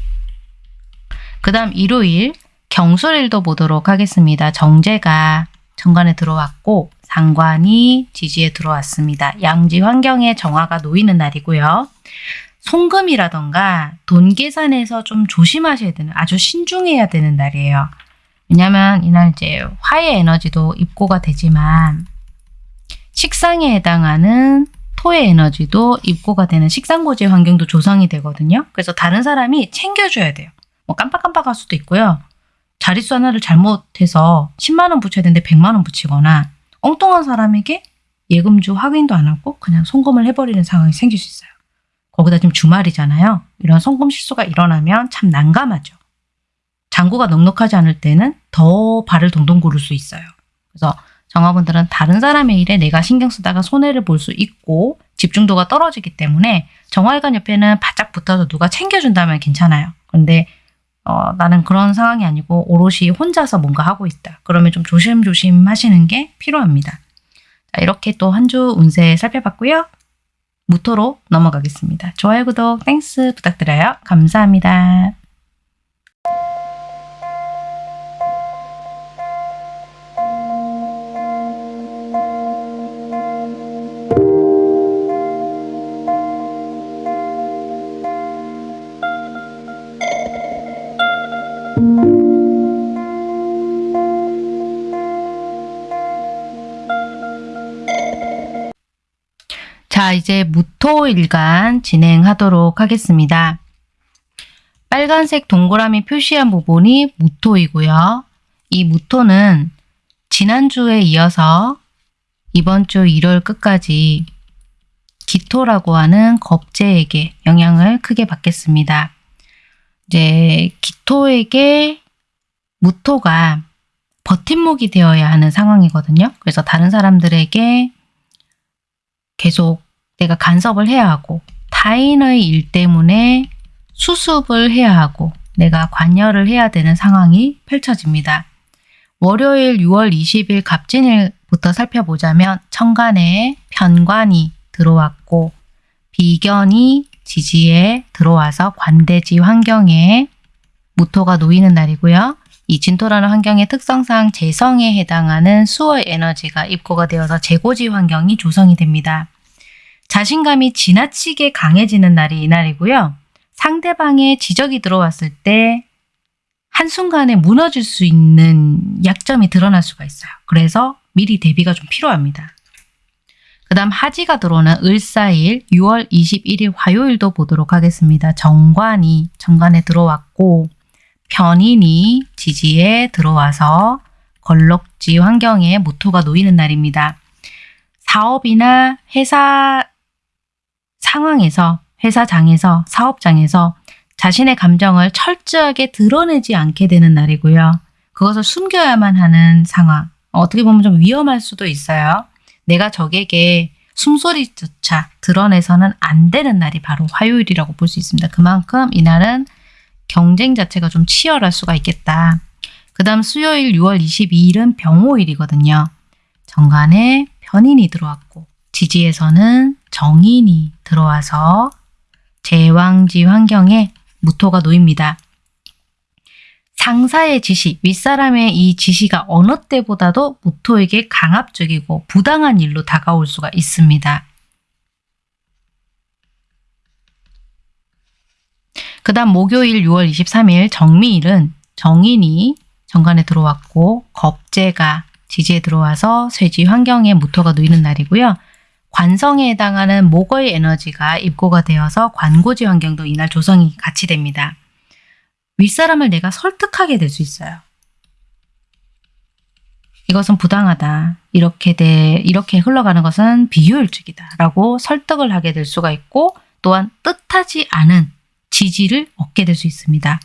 그 다음 일요일 경술일도 보도록 하겠습니다. 정제가 정관에 들어왔고 상관이 지지에 들어왔습니다. 양지 환경에 정화가 놓이는 날이고요. 송금이라던가 돈 계산에서 좀 조심하셔야 되는 아주 신중해야 되는 날이에요. 왜냐하면 이날 이제 화의 에너지도 입고가 되지만 식상에 해당하는 토의 에너지도 입고가 되는 식상고지 환경도 조성이 되거든요. 그래서 다른 사람이 챙겨줘야 돼요. 뭐 깜빡깜빡할 수도 있고요. 자릿수 하나를 잘못해서 10만 원 붙여야 되는데 100만 원 붙이거나 엉뚱한 사람에게 예금주 확인도 안 하고 그냥 송금을 해버리는 상황이 생길 수 있어요. 거기다 지금 주말이잖아요. 이런 송금 실수가 일어나면 참 난감하죠. 잔고가 넉넉하지 않을 때는 더 발을 동동 구를 수 있어요. 그래서 정화분들은 다른 사람의 일에 내가 신경 쓰다가 손해를 볼 수 있고 집중도가 떨어지기 때문에 정화일간 옆에는 바짝 붙어서 누가 챙겨준다면 괜찮아요. 그런데 어, 나는 그런 상황이 아니고 오롯이 혼자서 뭔가 하고 있다. 그러면 좀 조심조심 하시는 게 필요합니다. 자, 이렇게 또 한 주 운세 살펴봤고요. 무토로 넘어가겠습니다. 좋아요, 구독, Thanks 부탁드려요. 감사합니다. 자, 이제 무토일간 진행하도록 하겠습니다. 빨간색 동그라미 표시한 부분이 무토이고요. 이 무토는 지난주에 이어서 이번 주 1월 끝까지 기토라고 하는 겁재에게 영향을 크게 받겠습니다. 이제 기토에게 무토가 버팀목이 되어야 하는 상황이거든요. 그래서 다른 사람들에게 계속 내가 간섭을 해야 하고 타인의 일 때문에 수습을 해야 하고 내가 관여를 해야 되는 상황이 펼쳐집니다. 월요일 6월 20일 갑진일부터 살펴보자면 천간에 편관이 들어왔고 비견이 지지에 들어와서 관대지 환경에 무토가 놓이는 날이고요. 이 진토라는 환경의 특성상 재성에 해당하는 수의 에너지가 입고가 되어서 재고지 환경이 조성이 됩니다. 자신감이 지나치게 강해지는 날이 이날이고요. 상대방의 지적이 들어왔을 때 한순간에 무너질 수 있는 약점이 드러날 수가 있어요. 그래서 미리 대비가 좀 필요합니다. 그 다음 하지가 들어오는 을사일 6월 21일 화요일도 보도록 하겠습니다. 정관이 정관에 들어왔고 편인이 지지에 들어와서 걸럭지 환경에 무토가 놓이는 날입니다. 사업이나 회사 상황에서 회사장에서 사업장에서 자신의 감정을 철저하게 드러내지 않게 되는 날이고요. 그것을 숨겨야만 하는 상황. 어떻게 보면 좀 위험할 수도 있어요. 내가 적에게 숨소리조차 드러내서는 안 되는 날이 바로 화요일이라고 볼 수 있습니다. 그만큼 이날은 경쟁 자체가 좀 치열할 수가 있겠다. 그 다음 수요일 6월 22일은 병호일이거든요. 정관에 편인이 들어왔고 지지에서는 정인이 들어와서 제왕지 환경에 무토가 놓입니다. 상사의 지시, 윗사람의 이 지시가 어느 때보다도 무토에게 강압적이고 부당한 일로 다가올 수가 있습니다. 그 다음 목요일 6월 23일 정미일은 정인이 정관에 들어왔고 겁재가 지지에 들어와서 쇠지 환경에 무토가 놓이는 날이고요. 관성에 해당하는 목의 에너지가 입고가 되어서 관고지 환경도 이날 조성이 같이 됩니다. 윗사람을 내가 설득하게 될 수 있어요. 이것은 부당하다. 이렇게 돼 이렇게 흘러가는 것은 비효율적이다. 라고 설득을 하게 될 수가 있고 또한 뜻하지 않은 지지를 얻게 될 수 있습니다.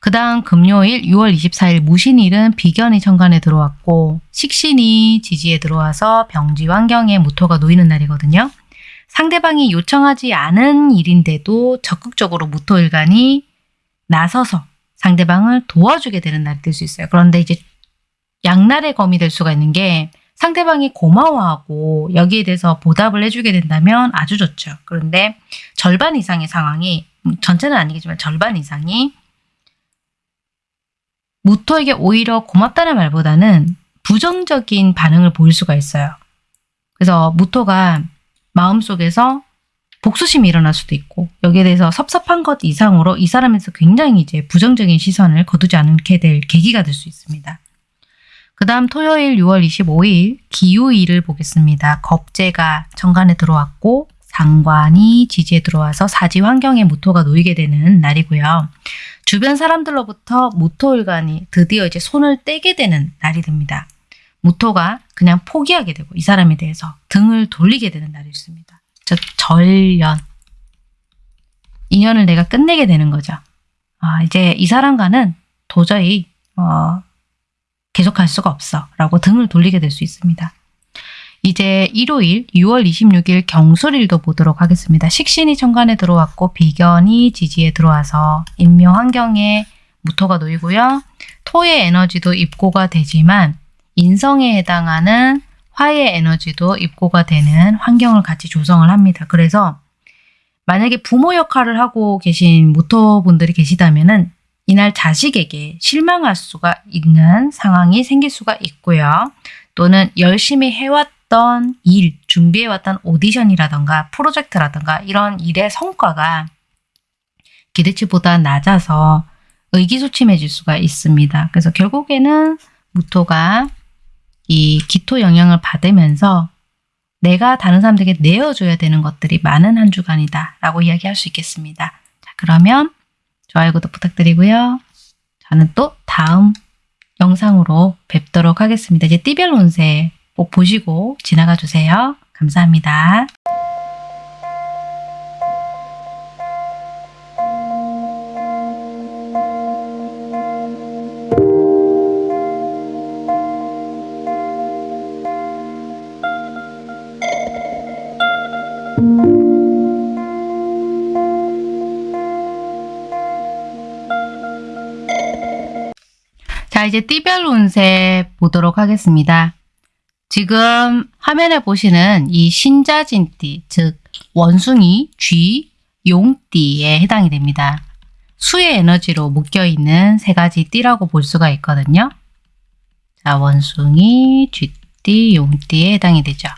그 다음 금요일 6월 24일 무신일은 비견이 천간에 들어왔고 식신이 지지에 들어와서 병지 환경에 무토가 놓이는 날이거든요. 상대방이 요청하지 않은 일인데도 적극적으로 무토일간이 나서서 상대방을 도와주게 되는 날이 될 수 있어요. 그런데 이제 양날의 검이 될 수가 있는 게 상대방이 고마워하고 여기에 대해서 보답을 해주게 된다면 아주 좋죠. 그런데 절반 이상의 상황이 음, 전체는 아니겠지만 절반 이상이 무토에게 오히려 고맙다는 말보다는 부정적인 반응을 보일 수가 있어요. 그래서 무토가 마음속에서 복수심이 일어날 수도 있고 여기에 대해서 섭섭한 것 이상으로 이 사람에서 굉장히 이제 부정적인 시선을 거두지 않게 될 계기가 될 수 있습니다. 그 다음 토요일 6월 25일 기후일을 보겠습니다. 겁재가 정관에 들어왔고 상관이 지지에 들어와서 사지 환경에 무토가 놓이게 되는 날이고요. 주변 사람들로부터 무토일간이 드디어 이제 손을 떼게 되는 날이 됩니다. 무토가 그냥 포기하게 되고 이 사람에 대해서 등을 돌리게 되는 날이 있습니다. 즉 절연 인연을 내가 끝내게 되는 거죠. 아, 이제 이 사람과는 도저히 어, 계속할 수가 없어 라고 등을 돌리게 될 수 있습니다. 이제 일요일 6월 26일 경술일도 보도록 하겠습니다. 식신이 천간에 들어왔고 비견이 지지에 들어와서 인묘 환경에 무토가 놓이고요. 토의 에너지도 입고가 되지만 인성에 해당하는 화의 에너지도 입고가 되는 환경을 같이 조성을 합니다. 그래서 만약에 부모 역할을 하고 계신 무토분들이 계시다면 이날 자식에게 실망할 수가 있는 상황이 생길 수가 있고요. 또는 열심히 해왔던 일, 준비해왔던 오디션이라던가 프로젝트라던가 이런 일의 성과가 기대치보다 낮아서 의기소침해질 수가 있습니다. 그래서 결국에는 무토가 이 기토 영향을 받으면서 내가 다른 사람들에게 내어줘야 되는 것들이 많은 한 주간이다 라고 이야기할 수 있겠습니다. 자 그러면 좋아요 구독 부탁드리고요. 저는 또 다음 영상으로 뵙도록 하겠습니다. 이제 띠별 운세 꼭 보시고 지나가 주세요. 감사합니다. 자 이제 띠별 운세 보도록 하겠습니다. 지금 화면에 보시는 이 신자진띠 즉 원숭이, 쥐, 용띠에 해당이 됩니다. 수의 에너지로 묶여있는 세 가지 띠라고 볼 수가 있거든요. 자 원숭이, 쥐띠, 용띠에 해당이 되죠.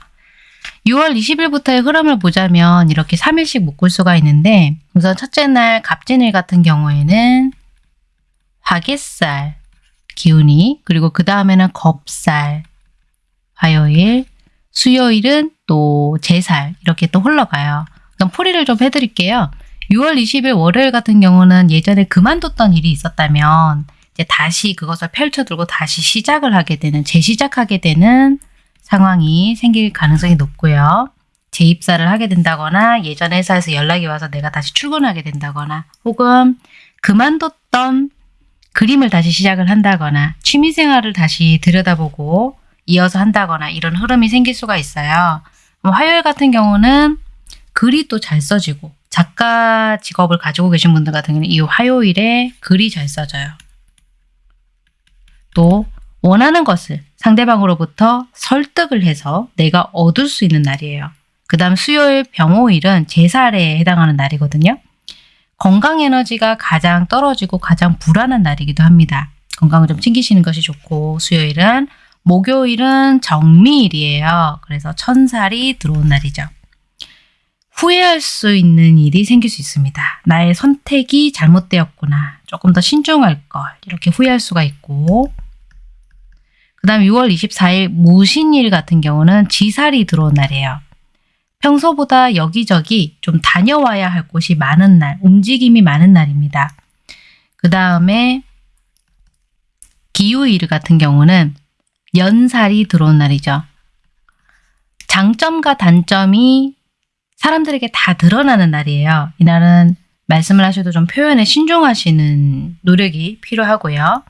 6월 20일부터의 흐름을 보자면 이렇게 3일씩 묶을 수가 있는데 우선 첫째 날 갑진일 같은 경우에는 화개살, 기운이 그리고 그 다음에는 겁살, 화요일, 수요일은 또 제살 이렇게 또 흘러가요. 그럼 풀이를 좀 해드릴게요. 6월 20일 월요일 같은 경우는 예전에 그만뒀던 일이 있었다면 이제 다시 그것을 펼쳐들고 다시 시작을 하게 되는 재시작하게 되는 상황이 생길 가능성이 높고요. 재입사를 하게 된다거나 예전 회사에서 연락이 와서 내가 다시 출근하게 된다거나 혹은 그만뒀던 그림을 다시 시작을 한다거나 취미생활을 다시 들여다보고 이어서 한다거나 이런 흐름이 생길 수가 있어요. 화요일 같은 경우는 글이 또 잘 써지고 작가 직업을 가지고 계신 분들 같은 경우는 이 화요일에 글이 잘 써져요. 또 원하는 것을 상대방으로부터 설득을 해서 내가 얻을 수 있는 날이에요. 그 다음 수요일 병호일은 제살에 해당하는 날이거든요. 건강 에너지가 가장 떨어지고 가장 불안한 날이기도 합니다. 건강을 좀 챙기시는 것이 좋고 수요일은 목요일은 정미일이에요. 그래서 천살이 들어온 날이죠. 후회할 수 있는 일이 생길 수 있습니다. 나의 선택이 잘못되었구나. 조금 더 신중할 걸. 이렇게 후회할 수가 있고 그 다음 6월 24일 무신일 같은 경우는 지살이 들어온 날이에요. 평소보다 여기저기 좀 다녀와야 할 곳이 많은 날, 움직임이 많은 날입니다. 그 다음에 기후일 같은 경우는 연살이 들어온 날이죠. 장점과 단점이 사람들에게 다 드러나는 날이에요. 이날은 말씀을 하셔도 좀 표현에 신중하시는 노력이 필요하고요.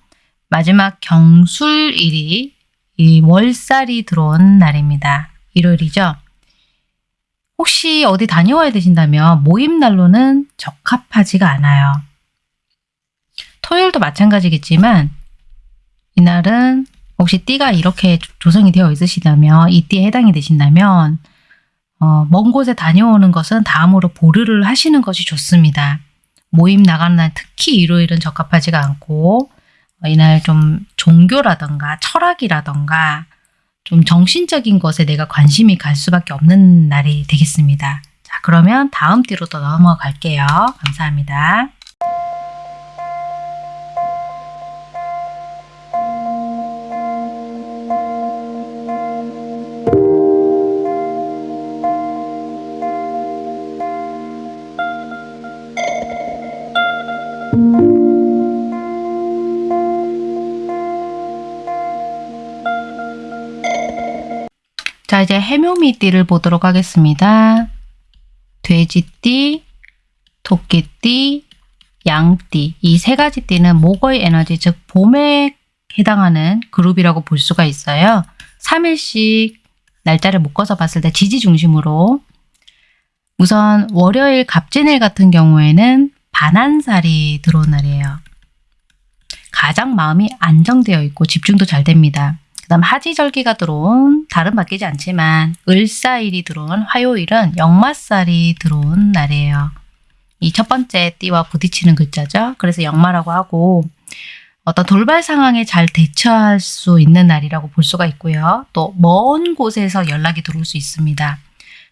마지막 경술일이 이 월살이 들어온 날입니다. 일요일이죠. 혹시 어디 다녀와야 되신다면 모임 날로는 적합하지가 않아요. 토요일도 마찬가지겠지만 이날은 혹시 띠가 이렇게 조성이 되어 있으시다면 이 띠에 해당이 되신다면 어, 먼 곳에 다녀오는 것은 다음으로 보류를 하시는 것이 좋습니다. 모임 나가는 날 특히 일요일은 적합하지가 않고 어, 이날 좀 종교라던가 철학이라던가 좀 정신적인 것에 내가 관심이 갈 수밖에 없는 날이 되겠습니다. 자 그러면 다음 띠로 또 넘어갈게요. 감사합니다. 자 이제 해묘미띠를 보도록 하겠습니다. 돼지띠, 토끼띠, 양띠 이 세 가지 띠는 목의 에너지 즉 봄에 해당하는 그룹이라고 볼 수가 있어요. 3일씩 날짜를 묶어서 봤을 때 지지 중심으로 우선 월요일 갑진일 같은 경우에는 반한살이 들어온 날이에요. 가장 마음이 안정되어 있고 집중도 잘 됩니다. 그 다음 하지절기가 들어온 다른 바뀌지 않지만 을사일이 들어온 화요일은 역마살이 들어온 날이에요. 이 첫 번째 띠와 부딪히는 글자죠. 그래서 역마라고 하고 어떤 돌발 상황에 잘 대처할 수 있는 날이라고 볼 수가 있고요. 또 먼 곳에서 연락이 들어올 수 있습니다.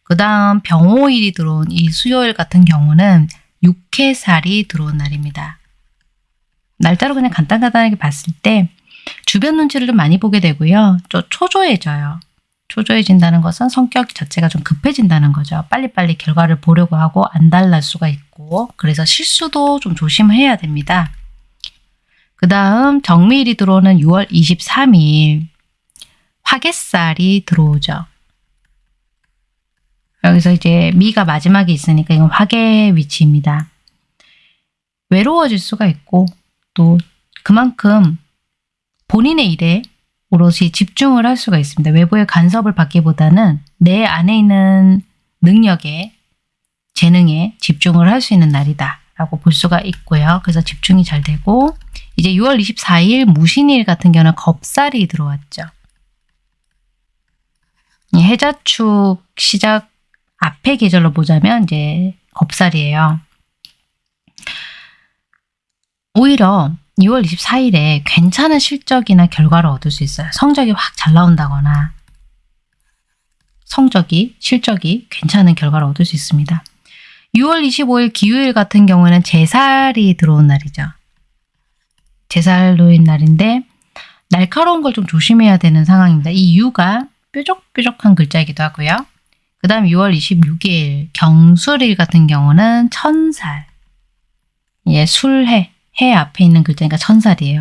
그 다음 병호일이 들어온 이 수요일 같은 경우는 육해살이 들어온 날입니다. 날짜로 그냥 간단간단하게 봤을 때 주변 눈치를 좀 많이 보게 되고요. 좀 초조해져요. 초조해진다는 것은 성격 자체가 좀 급해진다는 거죠. 빨리빨리 결과를 보려고 하고 안달날 수가 있고 그래서 실수도 좀 조심해야 됩니다. 그 다음 정미일이 들어오는 6월 23일 화개살이 들어오죠. 여기서 이제 미가 마지막에 있으니까 이건 화개 위치입니다. 외로워질 수가 있고 또 그만큼 본인의 일에 오롯이 집중을 할 수가 있습니다. 외부의 간섭을 받기보다는 내 안에 있는 능력에 재능에 집중을 할 수 있는 날이다 라고 볼 수가 있고요. 그래서 집중이 잘 되고 이제 6월 24일 무신일 같은 경우는 겁살이 들어왔죠. 해자축 시작 앞에 계절로 보자면 이제 겁살이에요. 오히려 6월 24일에 괜찮은 실적이나 결과를 얻을 수 있어요. 성적이 확 잘 나온다거나 성적이, 실적이 괜찮은 결과를 얻을 수 있습니다. 6월 25일 기후일 같은 경우에는 제살이 들어온 날이죠. 제살로인 날인데 날카로운 걸 좀 조심해야 되는 상황입니다. 이 유가 뾰족뾰족한 글자이기도 하고요. 그 다음 6월 26일 경술일 같은 경우는 천살 예, 술해 해 앞에 있는 글자니까 천살이에요.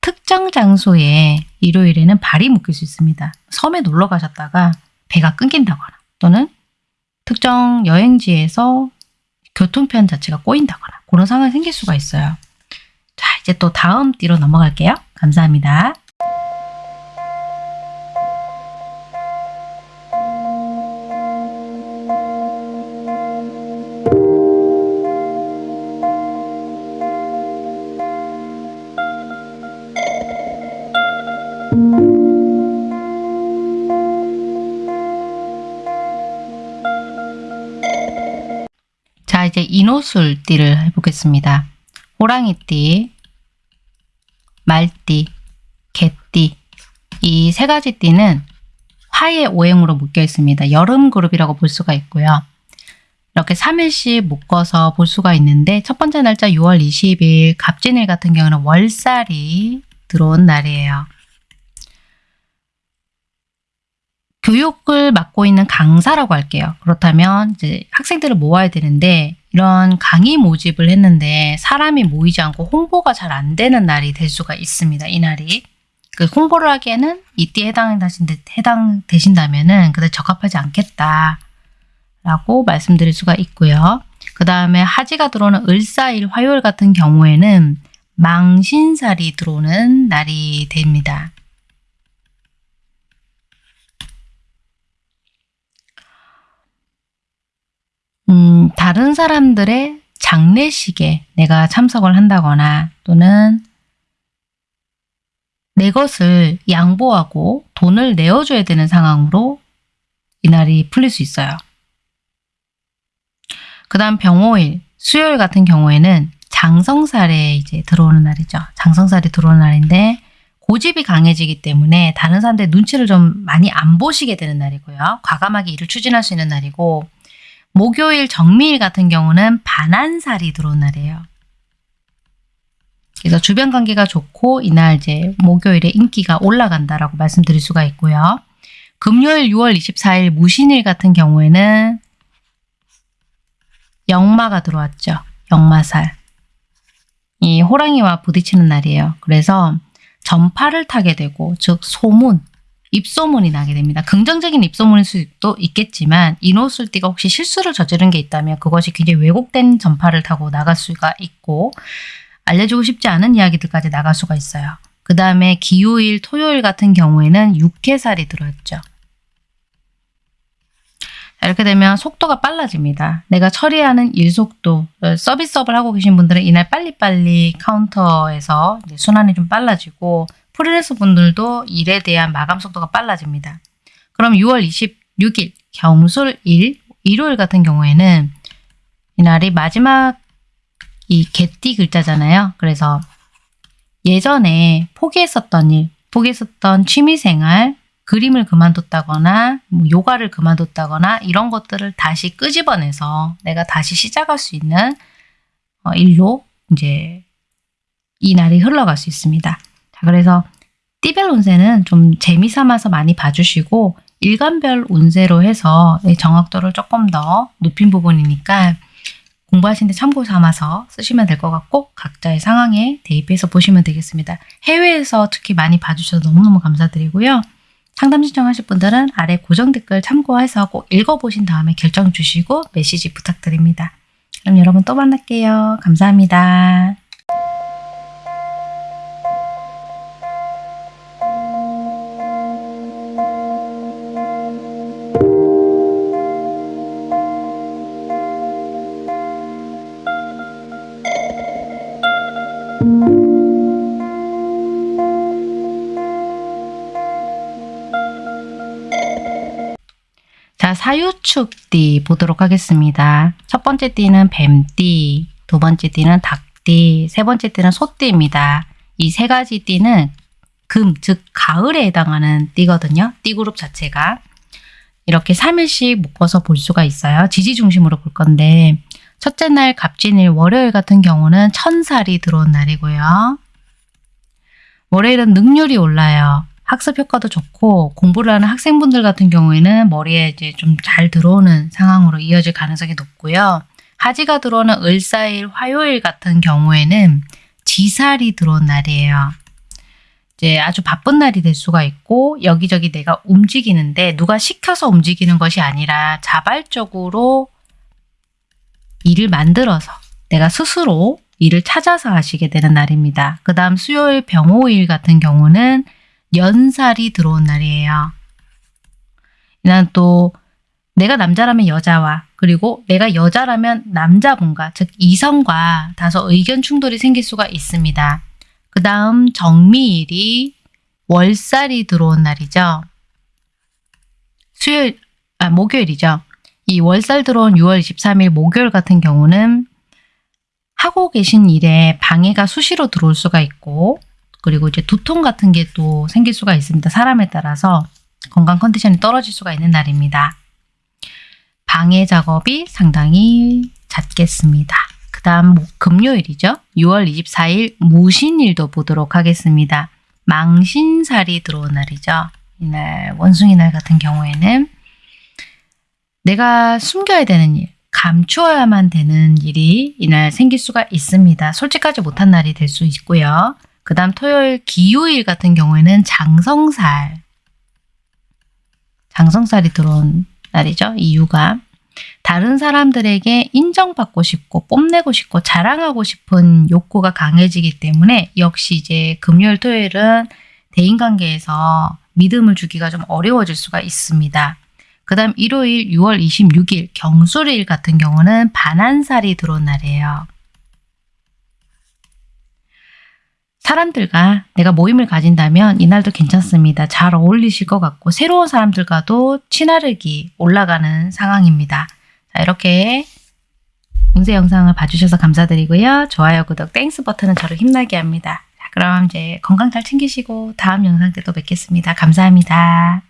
특정 장소에 일요일에는 발이 묶일 수 있습니다. 섬에 놀러 가셨다가 배가 끊긴다거나 또는 특정 여행지에서 교통편 자체가 꼬인다거나 그런 상황이 생길 수가 있어요. 자 이제 또 다음 띠로 넘어갈게요. 감사합니다. 인호술띠를 해보겠습니다. 호랑이띠, 말띠, 개띠 이 세 가지 띠는 화의 오행으로 묶여 있습니다. 여름 그룹이라고 볼 수가 있고요. 이렇게 3일씩 묶어서 볼 수가 있는데 첫 번째 날짜 6월 20일 갑진일 같은 경우는 월살이 들어온 날이에요. 교육을 맡고 있는 강사라고 할게요. 그렇다면 이제 학생들을 모아야 되는데 이런 강의 모집을 했는데 사람이 모이지 않고 홍보가 잘 안 되는 날이 될 수가 있습니다. 이 날이. 그 홍보를 하기에는 이때 해당되신다면은 그다지 적합하지 않겠다. 라고 말씀드릴 수가 있고요. 그 다음에 하지가 들어오는 을사일 화요일 같은 경우에는 망신살이 들어오는 날이 됩니다. 음, 다른 사람들의 장례식에 내가 참석을 한다거나 또는 내 것을 양보하고 돈을 내어줘야 되는 상황으로 이날이 풀릴 수 있어요. 그 다음 병호일, 수요일 같은 경우에는 장성살에 이제 들어오는 날이죠. 장성살이 들어오는 날인데 고집이 강해지기 때문에 다른 사람들의 눈치를 좀 많이 안 보시게 되는 날이고요. 과감하게 일을 추진할 수 있는 날이고 목요일 정미일 같은 경우는 반한살이 들어온 날이에요. 그래서 주변 관계가 좋고 이날 이제 목요일에 인기가 올라간다라고 말씀드릴 수가 있고요. 금요일 6월 24일 무신일 같은 경우에는 영마가 들어왔죠. 영마살. 이 호랑이와 부딪히는 날이에요. 그래서 전파를 타게 되고 즉 소문, 입소문이 나게 됩니다. 긍정적인 입소문일 수도 있겠지만 인호술띠가 혹시 실수를 저지른 게 있다면 그것이 굉장히 왜곡된 전파를 타고 나갈 수가 있고 알려주고 싶지 않은 이야기들까지 나갈 수가 있어요. 그 다음에 기요일, 토요일 같은 경우에는 육해살이 들어왔죠. 이렇게 되면 속도가 빨라집니다. 내가 처리하는 일 속도, 어, 서비스업을 하고 계신 분들은 이날 빨리빨리 카운터에서 순환이 좀 빨라지고 프리랜서 분들도 일에 대한 마감 속도가 빨라집니다. 그럼 6월 26일 경술일 일요일 같은 경우에는 이날이 마지막 이 개띠 글자잖아요. 그래서 예전에 포기했었던 일, 포기했었던 취미생활, 그림을 그만뒀다거나 뭐 요가를 그만뒀다거나 이런 것들을 다시 끄집어내서 내가 다시 시작할 수 있는 어, 일로 이제 이 날이 흘러갈 수 있습니다. 자, 그래서 띠별 운세는 좀 재미삼아서 많이 봐주시고 일간별 운세로 해서 정확도를 조금 더 높인 부분이니까 공부하시는데 참고 삼아서 쓰시면 될 것 같고 각자의 상황에 대입해서 보시면 되겠습니다. 해외에서 특히 많이 봐주셔서 너무너무 감사드리고요. 상담 신청하실 분들은 아래 고정 댓글 참고해서 꼭 읽어보신 다음에 결정 주시고 메시지 부탁드립니다. 그럼 여러분 또 만날게요. 감사합니다. 사유축 띠 보도록 하겠습니다. 첫 번째 띠는 뱀띠, 두 번째 띠는 닭띠, 세 번째 띠는 소띠입니다. 이 세 가지 띠는 금, 즉 가을에 해당하는 띠거든요. 띠그룹 자체가. 이렇게 3일씩 묶어서 볼 수가 있어요. 지지 중심으로 볼 건데 첫째 날 갑진일 월요일 같은 경우는 천살이 들어온 날이고요. 월요일은 능률이 올라요. 학습 효과도 좋고 공부를 하는 학생분들 같은 경우에는 머리에 이제 좀 잘 들어오는 상황으로 이어질 가능성이 높고요. 하지가 들어오는 을사일, 화요일 같은 경우에는 지살이 들어온 날이에요. 이제 아주 바쁜 날이 될 수가 있고 여기저기 내가 움직이는데 누가 시켜서 움직이는 것이 아니라 자발적으로 일을 만들어서 내가 스스로 일을 찾아서 하시게 되는 날입니다. 그 다음 수요일 병호일 같은 경우는 연살이 들어온 날이에요. 이날 또 내가 남자라면 여자와 그리고 내가 여자라면 남자분과 즉 이성과 다소 의견 충돌이 생길 수가 있습니다. 그 다음 정미일이 월살이 들어온 날이죠. 수요일, 아 목요일이죠. 이 월살 들어온 6월 23일 목요일 같은 경우는 하고 계신 일에 방해가 수시로 들어올 수가 있고 그리고 이제 두통 같은 게 또 생길 수가 있습니다. 사람에 따라서 건강 컨디션이 떨어질 수가 있는 날입니다. 방해 작업이 상당히 잦겠습니다. 그 다음 금요일이죠. 6월 24일 무신일도 보도록 하겠습니다. 망신살이 들어온 날이죠. 이날 원숭이 날 같은 경우에는 내가 숨겨야 되는 일, 감추어야만 되는 일이 이날 생길 수가 있습니다. 솔직하지 못한 날이 될 수 있고요. 그 다음 토요일 기요일 같은 경우에는 장성살 장성살이 들어온 날이죠. 이유가 다른 사람들에게 인정받고 싶고 뽐내고 싶고 자랑하고 싶은 욕구가 강해지기 때문에 역시 이제 금요일 토요일은 대인관계에서 믿음을 주기가 좀 어려워질 수가 있습니다. 그 다음 일요일 6월 26일 경술일 같은 경우는 반한살이 들어온 날이에요. 사람들과 내가 모임을 가진다면 이날도 괜찮습니다. 잘 어울리실 것 같고 새로운 사람들과도 친화력이 올라가는 상황입니다. 자 이렇게 운세 영상을 봐주셔서 감사드리고요. 좋아요, 구독, Thanks 버튼은 저를 힘나게 합니다. 자, 그럼 이제 건강 잘 챙기시고 다음 영상 때 또 뵙겠습니다. 감사합니다.